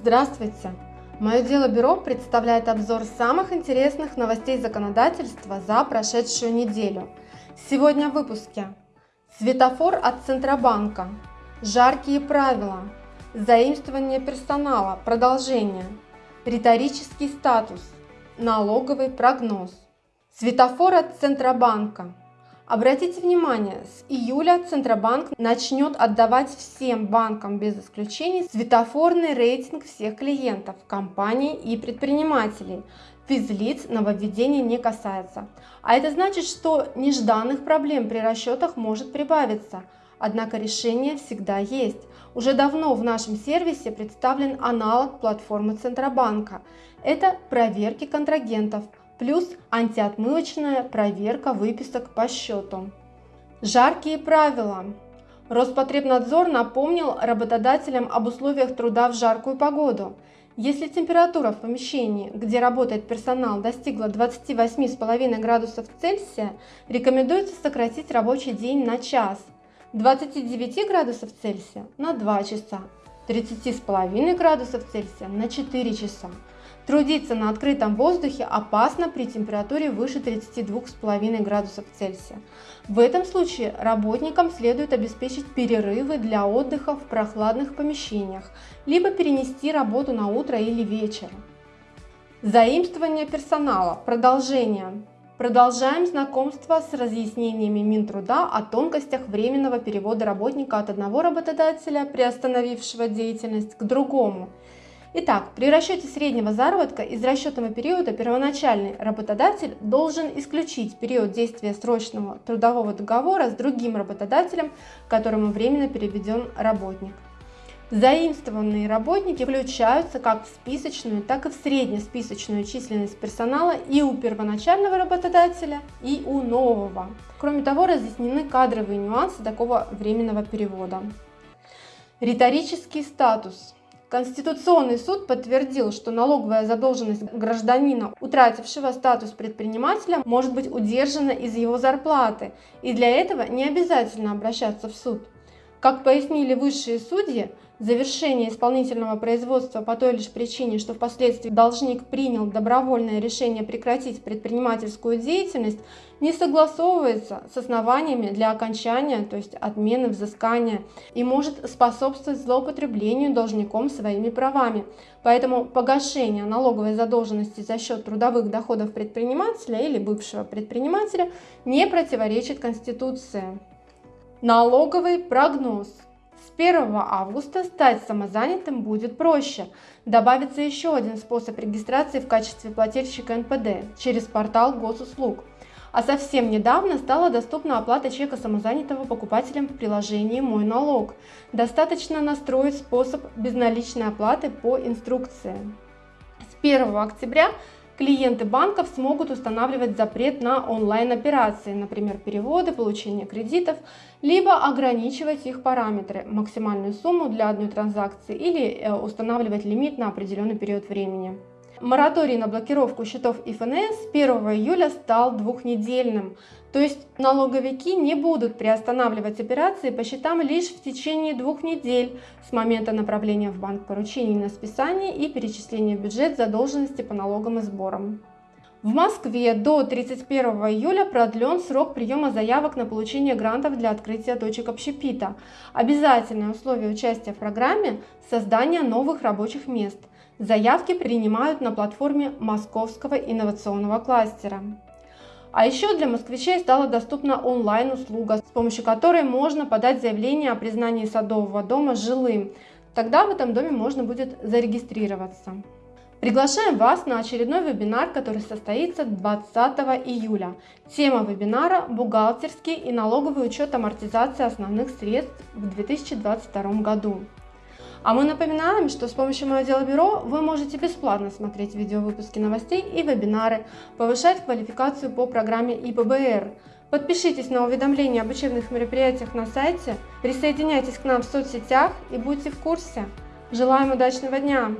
Здравствуйте! Мое дело бюро представляет обзор самых интересных новостей законодательства за прошедшую неделю. Сегодня в выпуске. Светофор от Центробанка. Жаркие правила. Заимствование персонала. Продолжение. Риторический статус. Налоговый прогноз. Светофор от Центробанка. Обратите внимание, с июля Центробанк начнет отдавать всем банкам без исключений светофорный рейтинг всех клиентов, компаний и предпринимателей. Физлиц нововведение не касается. А это значит, что нежданных проблем при расчетах может прибавиться. Однако решение всегда есть. Уже давно в нашем сервисе представлен аналог платформы Центробанка. Это проверки контрагентов – плюс антиотмывочная проверка выписок по счету. Жаркие правила. Роспотребнадзор напомнил работодателям об условиях труда в жаркую погоду. Если температура в помещении, где работает персонал, достигла 28,5 градусов Цельсия, рекомендуется сократить рабочий день на час, 29 градусов Цельсия на 2 часа, 30,5 градусов Цельсия на 4 часа. Трудиться на открытом воздухе опасно при температуре выше 32,5 градусов Цельсия. В этом случае работникам следует обеспечить перерывы для отдыха в прохладных помещениях, либо перенести работу на утро или вечер. Заимствование персонала. Продолжение. Продолжаем знакомство с разъяснениями Минтруда о тонкостях временного перевода работника от одного работодателя, приостановившего деятельность, к другому – Итак, при расчете среднего заработка из расчетного периода первоначальный работодатель должен исключить период действия срочного трудового договора с другим работодателем, которому временно переведен работник. Заимствованные работники включаются как в списочную, так и в среднесписочную численность персонала и у первоначального работодателя, и у нового. Кроме того, разъяснены кадровые нюансы такого временного перевода. Риторический статус. Конституционный суд подтвердил, что налоговая задолженность гражданина, утратившего статус предпринимателя, может быть удержана из его зарплаты, и для этого не обязательно обращаться в суд. Как пояснили высшие судьи, завершение исполнительного производства по той лишь причине, что впоследствии должник принял добровольное решение прекратить предпринимательскую деятельность, не согласовывается с основаниями для окончания, то есть отмены взыскания, и может способствовать злоупотреблению должником своими правами. Поэтому погашение налоговой задолженности за счет трудовых доходов предпринимателя или бывшего предпринимателя не противоречит Конституции. Налоговый прогноз. С 1 августа стать самозанятым будет проще. Добавится еще один способ регистрации в качестве плательщика НПД через портал госуслуг. А совсем недавно стала доступна оплата чека самозанятого покупателем в приложении «Мой налог». Достаточно настроить способ безналичной оплаты по инструкции. С 1 октября клиенты банков смогут устанавливать запрет на онлайн-операции, например, переводы, получение кредитов, либо ограничивать их параметры, максимальную сумму для одной транзакции или э, устанавливать лимит на определенный период времени. Мораторий на блокировку счетов ИФНС с 1 июля стал двухнедельным, то есть налоговики не будут приостанавливать операции по счетам лишь в течение двух недель с момента направления в банк поручений на списание и перечисления в бюджет задолженности по налогам и сборам. В Москве до 31 июля продлен срок приема заявок на получение грантов для открытия точек общепита. Обязательное условие участия в программе – создание новых рабочих мест. Заявки принимают на платформе Московского инновационного кластера. А еще для москвичей стала доступна онлайн-услуга, с помощью которой можно подать заявление о признании садового дома жилым. Тогда в этом доме можно будет зарегистрироваться. Приглашаем вас на очередной вебинар, который состоится 20 июля. Тема вебинара – бухгалтерский и налоговый учет амортизации основных средств в 2022 году. А мы напоминаем, что с помощью Мое Дело Бюро вы можете бесплатно смотреть видеовыпуски новостей и вебинары, повышать квалификацию по программе ИПБР. Подпишитесь на уведомления об учебных мероприятиях на сайте, присоединяйтесь к нам в соцсетях и будьте в курсе. Желаем удачного дня!